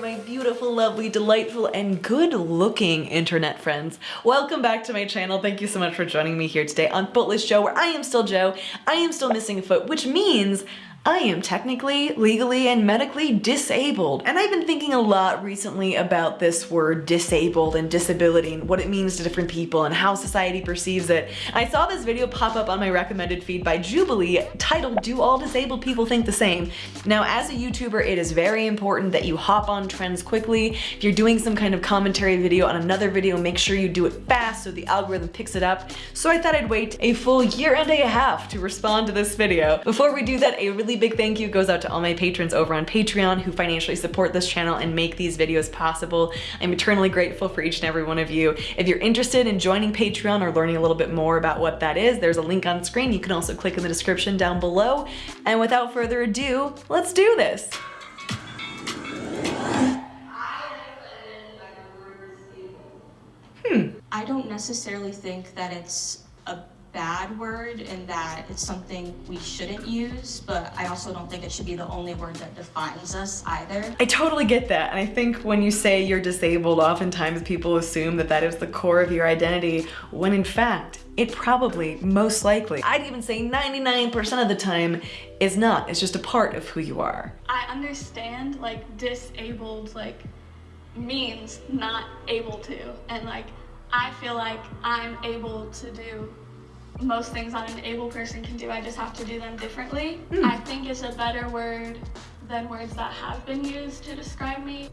my beautiful, lovely, delightful, and good-looking internet friends. Welcome back to my channel. Thank you so much for joining me here today on Footless Jo, where I am still Jo. I am still missing a foot, which means I am technically, legally, and medically disabled. And I've been thinking a lot recently about this word disabled and disability and what it means to different people and how society perceives it. I saw this video pop up on my recommended feed by Jubilee titled, Do All Disabled People Think the Same? Now, as a YouTuber, it is very important that you hop on trends quickly. If you're doing some kind of commentary video on another video, make sure you do it fast so the algorithm picks it up. So I thought I'd wait a full year and a half to respond to this video. Before we do that, a really really big thank you goes out to all my patrons over on Patreon who financially support this channel and make these videos possible. I'm eternally grateful for each and every one of you. If you're interested in joining Patreon or learning a little bit more about what that is, there's a link on screen. You can also click in the description down below. And without further ado, let's do this. Hmm. I don't necessarily think that it's a bad word and that it's something we shouldn't use, but I also don't think it should be the only word that defines us either. I totally get that. And I think when you say you're disabled, oftentimes people assume that that is the core of your identity, when in fact, it probably, most likely, I'd even say 99% of the time is not. It's just a part of who you are. I understand like disabled like means not able to and like I feel like I'm able to do most things that an able person can do. I just have to do them differently. Mm. I think it's a better word than words that have been used to describe me.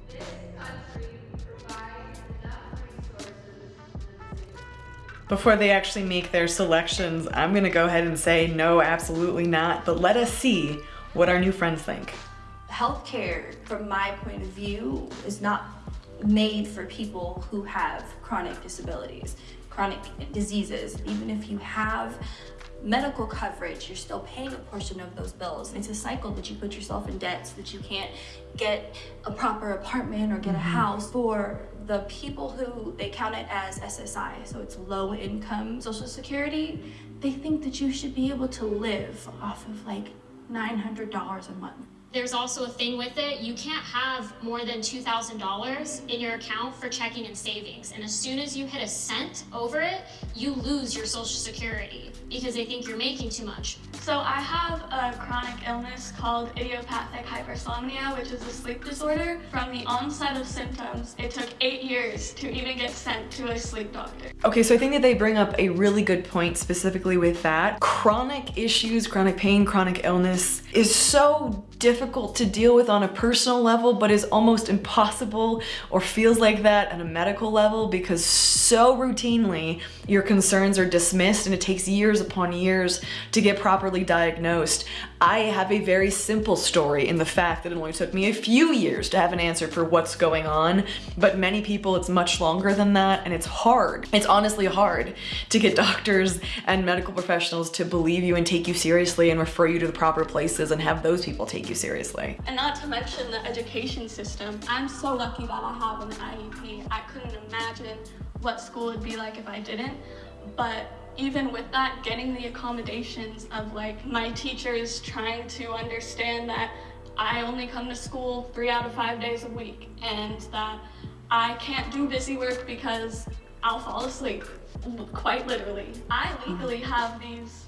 Before they actually make their selections, I'm gonna go ahead and say no, absolutely not, but let us see what our new friends think. Healthcare, from my point of view, is not made for people who have chronic disabilities chronic diseases. Even if you have medical coverage, you're still paying a portion of those bills. It's a cycle that you put yourself in debt so that you can't get a proper apartment or get a mm-hmm. house. For the people who they count it as SSI, so it's low income social security, they think that you should be able to live off of like $900 a month. There's also a thing with it, you can't have more than $2,000 in your account for checking and savings. And as soon as you hit a cent over it, you lose your social security because they think you're making too much. So I have a chronic illness called idiopathic hypersomnia, which is a sleep disorder. From the onset of symptoms, it took eight years to even get sent to a sleep doctor. Okay, so I think that they bring up a really good point specifically with that. Chronic issues, chronic pain, chronic illness is so difficult to deal with on a personal level, but is almost impossible or feels like that at a medical level because so routinely your concerns are dismissed and it takes years upon years to get properly diagnosed. I have a very simple story in the fact that it only took me a few years to have an answer for what's going on, but many people it's much longer than that and it's hard. It's honestly hard to get doctors and medical professionals to believe you and take you seriously and refer you to the proper places and have those people take you seriously. And not to mention the education system. I'm so lucky that I have an IEP. I couldn't imagine what school would be like if I didn't, but even with that, getting the accommodations of like my teachers trying to understand that I only come to school three out of five days a week and that I can't do busy work because I'll fall asleep, quite literally. I mm-hmm. legally have these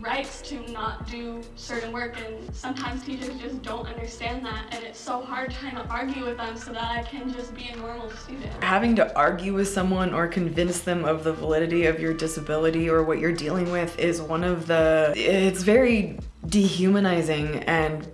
rights to not do certain work and sometimes teachers just don't understand that and it's so hard trying to argue with them so that I can just be a normal student. Having to argue with someone or convince them of the validity of your disability or what you're dealing with is one of the, it's very dehumanizing and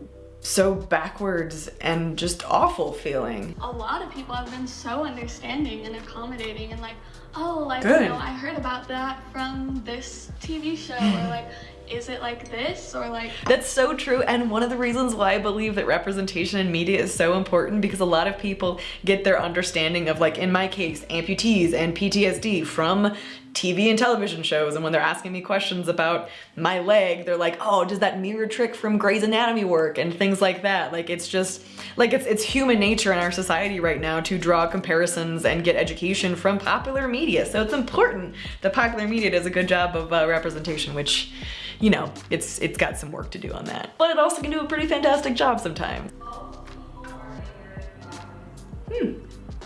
so backwards and just awful feeling. A lot of people have been so understanding and accommodating and like, oh, like, Good. you know, I heard about that from this TV show or like, is it like this or like that's so true and one of the reasons why i believe that representation in media is so important because a lot of people get their understanding of like in my case amputees and ptsd from TV and television shows and when they're asking me questions about my leg, they're like, oh, does that mirror trick from Grey's Anatomy work? And things like that. Like it's just, like it's, it's human nature in our society right now to draw comparisons and get education from popular media. So it's important that popular media does a good job of uh, representation, which, you know, it's, it's got some work to do on that. But it also can do a pretty fantastic job sometimes. Hmm.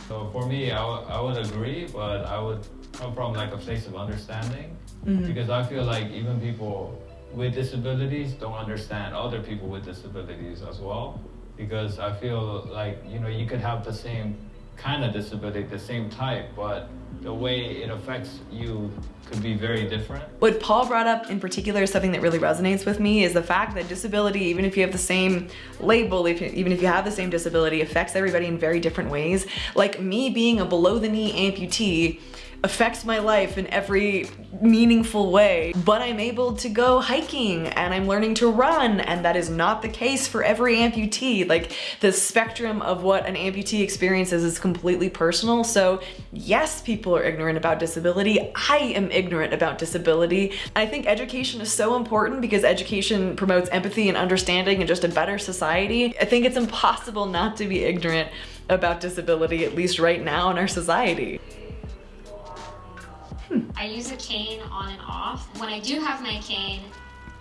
So for me, I would- I would agree, but I would come from like a place of understanding mm-hmm. because I feel like even people with disabilities don't understand other people with disabilities as well. Because I feel like you know you could have the same kind of disability, the same type, but the way it affects you could be very different. What Paul brought up in particular is something that really resonates with me is the fact that disability, even if you have the same label, if, even if you have the same disability, affects everybody in very different ways. Like me being a below the knee amputee affects my life in every meaningful way, but I'm able to go hiking and I'm learning to run and that is not the case for every amputee. Like the spectrum of what an amputee experiences is completely personal. So yes, people are ignorant about disability. I am ignorant about disability. I think education is so important because education promotes empathy and understanding and just a better society. I think it's impossible not to be ignorant about disability, at least right now in our society. I use a cane on and off. When I do have my cane,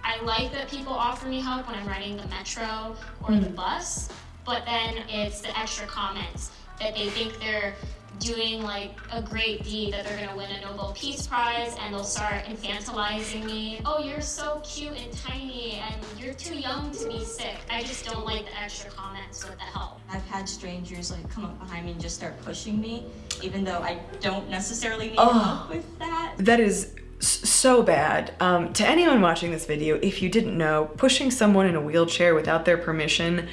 I like that people offer me help when I'm riding the metro or the mm. bus, but then it's the extra comments that they think they're doing like a great deed, that they're gonna win a Nobel Peace Prize, and they'll start infantilizing me. Oh, you're so cute and tiny, and you're too young to be sick. I just don't like the extra comments with the help. I've had strangers like come up behind me and just start pushing me, even though I don't necessarily need Oh. help with that. That is so bad. Um, to anyone watching this video, if you didn't know, pushing someone in a wheelchair without their permission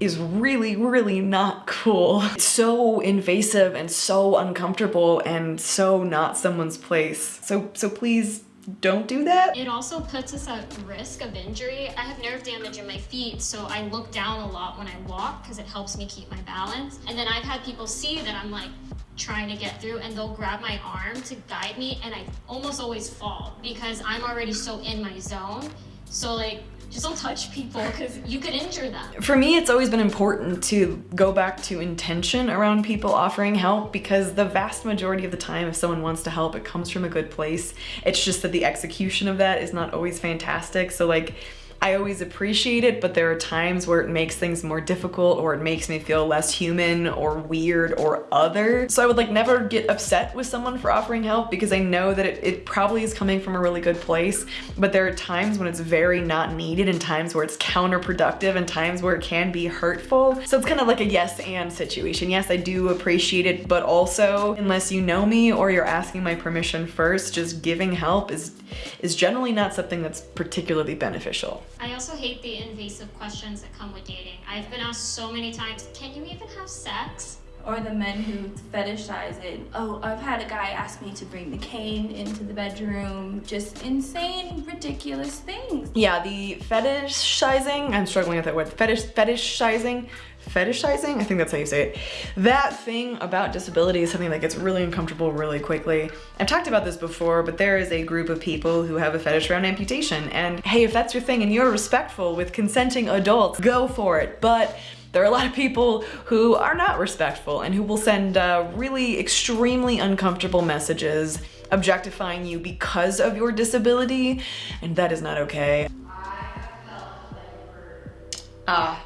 is really, really not cool. It's so invasive and so uncomfortable and so not someone's place. So, so please don't do that. It also puts us at risk of injury. I have nerve damage in my feet, so I look down a lot when I walk because it helps me keep my balance. And then I've had people see that I'm like trying to get through and they'll grab my arm to guide me and I almost always fall because I'm already so in my zone. So like just don't touch people because you could injure them. For me, it's always been important to go back to intention around people offering help because the vast majority of the time, if someone wants to help, it comes from a good place. It's just that the execution of that is not always fantastic. So, like, I always appreciate it, but there are times where it makes things more difficult or it makes me feel less human or weird or other. So I would like never get upset with someone for offering help because I know that it, it probably is coming from a really good place, but there are times when it's very not needed and times where it's counterproductive and times where it can be hurtful. So it's kind of like a yes and situation. Yes, I do appreciate it, but also unless you know me or you're asking my permission first, just giving help is is generally not something that's particularly beneficial. I also hate the invasive questions that come with dating. I've been asked so many times, can you even have sex? Or the men who fetishize it. Oh, I've had a guy ask me to bring the cane into the bedroom. Just insane, ridiculous things. Yeah, the fetishizing, I'm struggling with that word. Fetish, fetishizing, fetishizing, I think that's how you say it. That thing about disability is something that gets really uncomfortable really quickly. I've talked about this before, but there is a group of people who have a fetish around amputation. And hey, if that's your thing and you're respectful with consenting adults, go for it. But there are a lot of people who are not respectful and who will send uh, really extremely uncomfortable messages objectifying you because of your disability, and that is not okay. Ah,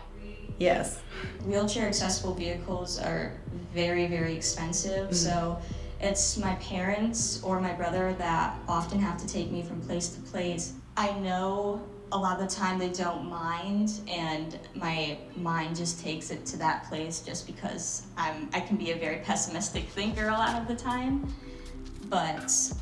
yes. Wheelchair accessible vehicles are very, very expensive. Mm-hmm. So it's my parents or my brother that often have to take me from place to place. I know a lot of the time they don't mind and my mind just takes it to that place just because I'm I can be a very pessimistic thinker a lot of the time. But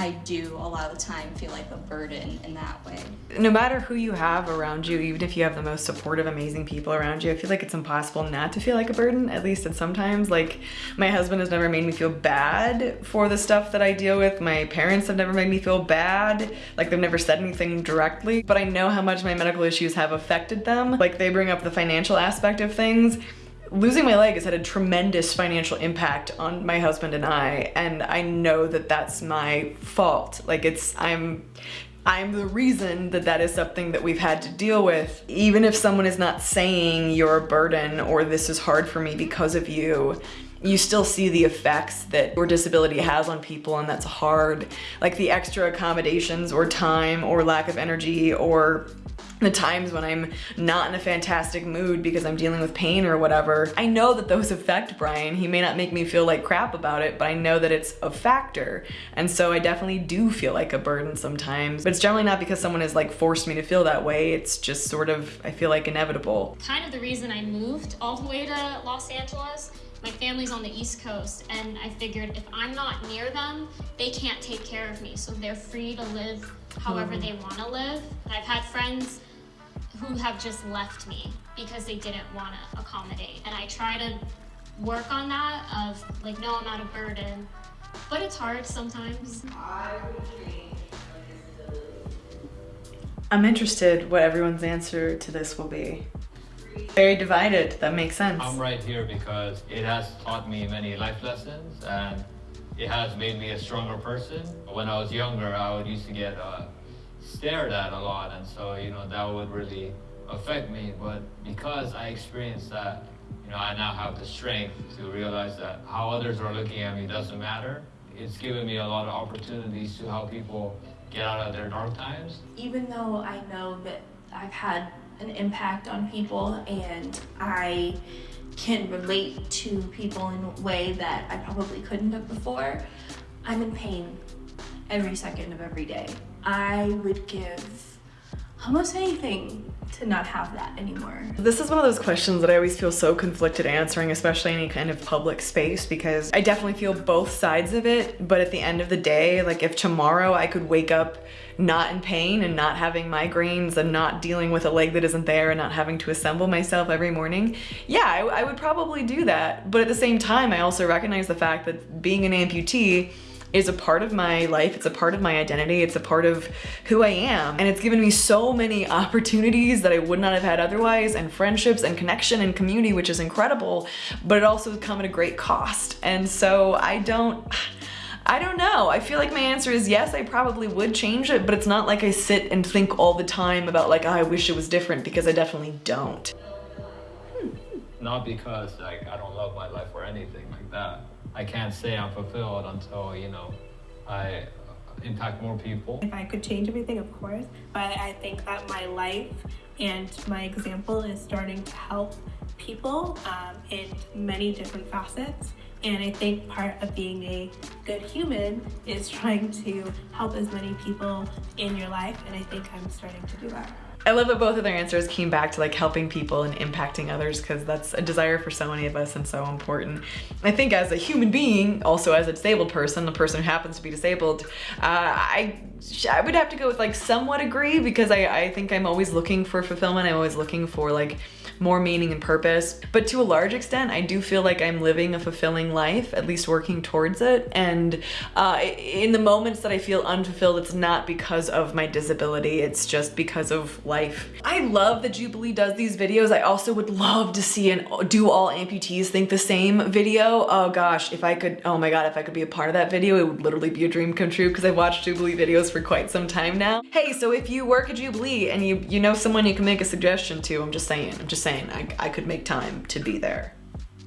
I do a lot of the time feel like a burden in that way. No matter who you have around you, even if you have the most supportive, amazing people around you, I feel like it's impossible not to feel like a burden, at least at sometimes. Like, my husband has never made me feel bad for the stuff that I deal with. My parents have never made me feel bad. Like, they've never said anything directly, but I know how much my medical issues have affected them. Like, they bring up the financial aspect of things losing my leg has had a tremendous financial impact on my husband and I and I know that that's my fault. Like it's I'm I'm the reason that that is something that we've had to deal with. Even if someone is not saying you're a burden or this is hard for me because of you you still see the effects that your disability has on people and that's hard. Like the extra accommodations or time or lack of energy or the times when I'm not in a fantastic mood because I'm dealing with pain or whatever, I know that those affect Brian. He may not make me feel like crap about it, but I know that it's a factor. And so I definitely do feel like a burden sometimes. But it's generally not because someone has like forced me to feel that way. It's just sort of, I feel like inevitable. Kind of the reason I moved all the way to Los Angeles my family's on the East Coast, and I figured if I'm not near them, they can't take care of me. So they're free to live however mm. they want to live. I've had friends who have just left me because they didn't want to accommodate. And I try to work on that of like, no, I'm not a burden. But it's hard sometimes. I'm interested what everyone's answer to this will be. Very divided, that makes sense. I'm right here because it has taught me many life lessons and it has made me a stronger person. When I was younger, I would used to get uh, stared at a lot and so you know that would really affect me. But because I experienced that you know I now have the strength to realize that how others are looking at me doesn't matter. It's given me a lot of opportunities to help people get out of their dark times. Even though I know that I've had an impact on people and I can relate to people in a way that I probably couldn't have before I'm in pain every second of every day I would give almost anything to not have that anymore. This is one of those questions that I always feel so conflicted answering, especially any kind of public space, because I definitely feel both sides of it. But at the end of the day, like if tomorrow I could wake up not in pain and not having migraines and not dealing with a leg that isn't there and not having to assemble myself every morning, yeah, I, I would probably do that. But at the same time, I also recognize the fact that being an amputee is a part of my life. It's a part of my identity. It's a part of who I am. And it's given me so many opportunities that I would not have had otherwise and friendships and connection and community, which is incredible, but it also has come at a great cost. And so I don't, I don't know. I feel like my answer is yes, I probably would change it, but it's not like I sit and think all the time about like, oh, I wish it was different because I definitely don't. Hmm. Not because like I don't love my life or anything like that. I can't say I'm fulfilled until, you know, I impact more people. If I could change everything, of course, but I think that my life and my example is starting to help people um, in many different facets. And I think part of being a good human is trying to help as many people in your life. And I think I'm starting to do that. I love that both of their answers came back to like helping people and impacting others because that's a desire for so many of us and so important. I think as a human being, also as a disabled person, a person who happens to be disabled, uh, I I would have to go with like somewhat agree because I, I think I'm always looking for fulfillment. I'm always looking for like more meaning and purpose. But to a large extent, I do feel like I'm living a fulfilling life, at least working towards it. And uh, in the moments that I feel unfulfilled, it's not because of my disability, it's just because of life. I love that Jubilee does these videos. I also would love to see an do all amputees think the same video. Oh gosh, if I could, oh my God, if I could be a part of that video, it would literally be a dream come true because I've watched Jubilee videos for quite some time now. Hey, so if you work at Jubilee and you, you know someone you can make a suggestion to, I'm just saying, I'm just saying saying I, I could make time to be there.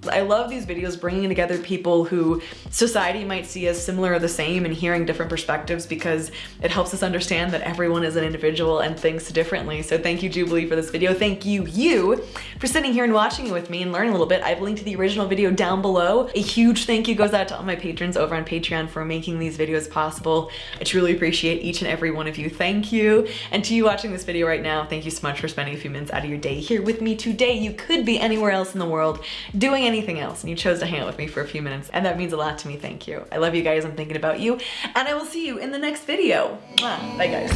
I love these videos bringing together people who society might see as similar or the same and hearing different perspectives because it helps us understand that everyone is an individual and thinks differently. So thank you Jubilee for this video. Thank you, you, for sitting here and watching it with me and learning a little bit. I've linked to the original video down below. A huge thank you goes out to all my patrons over on Patreon for making these videos possible. I truly appreciate each and every one of you. Thank you. And to you watching this video right now, thank you so much for spending a few minutes out of your day here with me today. You could be anywhere else in the world doing anything else and you chose to hang out with me for a few minutes and that means a lot to me thank you. I love you guys i'm thinking about you and i will see you in the next video. Bye guys